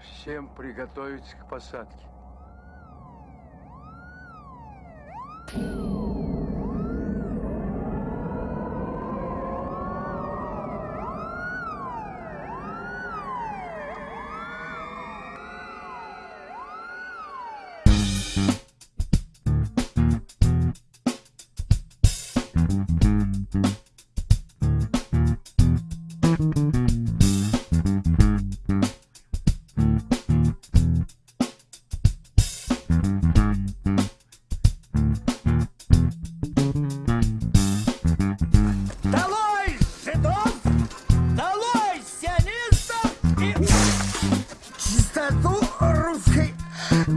Всем приготовиться к посадке.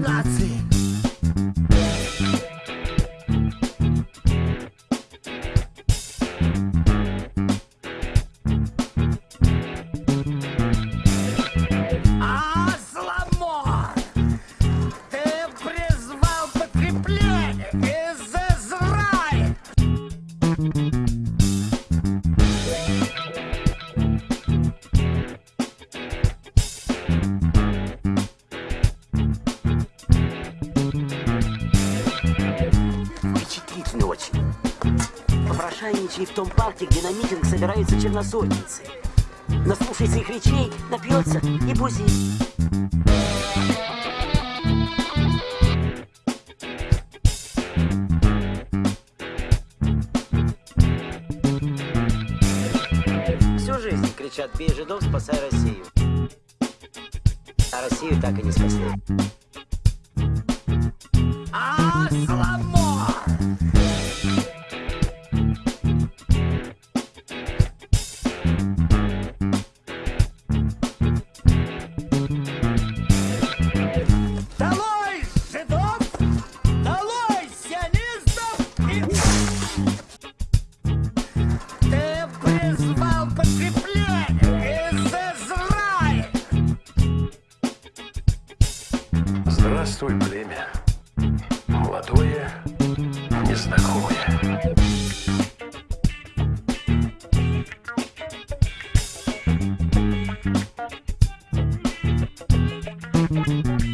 Нации! Попрошайничай в том парке, где на митинг собираются черносотницы. Наслушается их речей, напьется и бузит. Всю жизнь кричат «Бей жидов, спасай Россию». А Россию так и не спасли. Асламор! Долой Здравствуй, племя. Молодое, незнакомое. Асламор!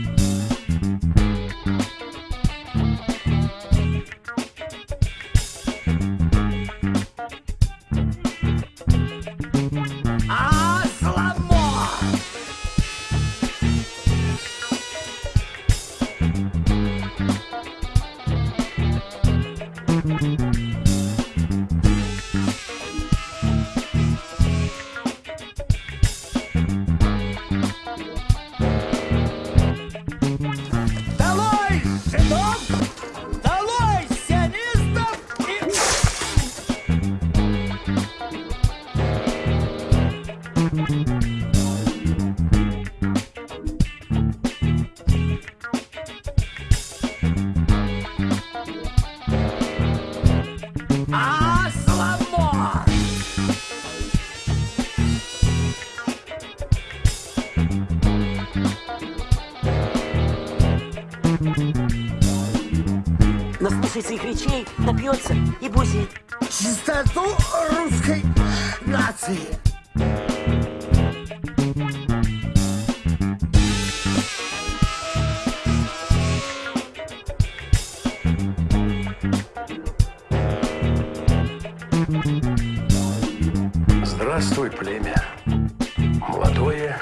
наслушается их речей, напьется и бузит. Чистоту русской нации. Здравствуй, племя. Молодое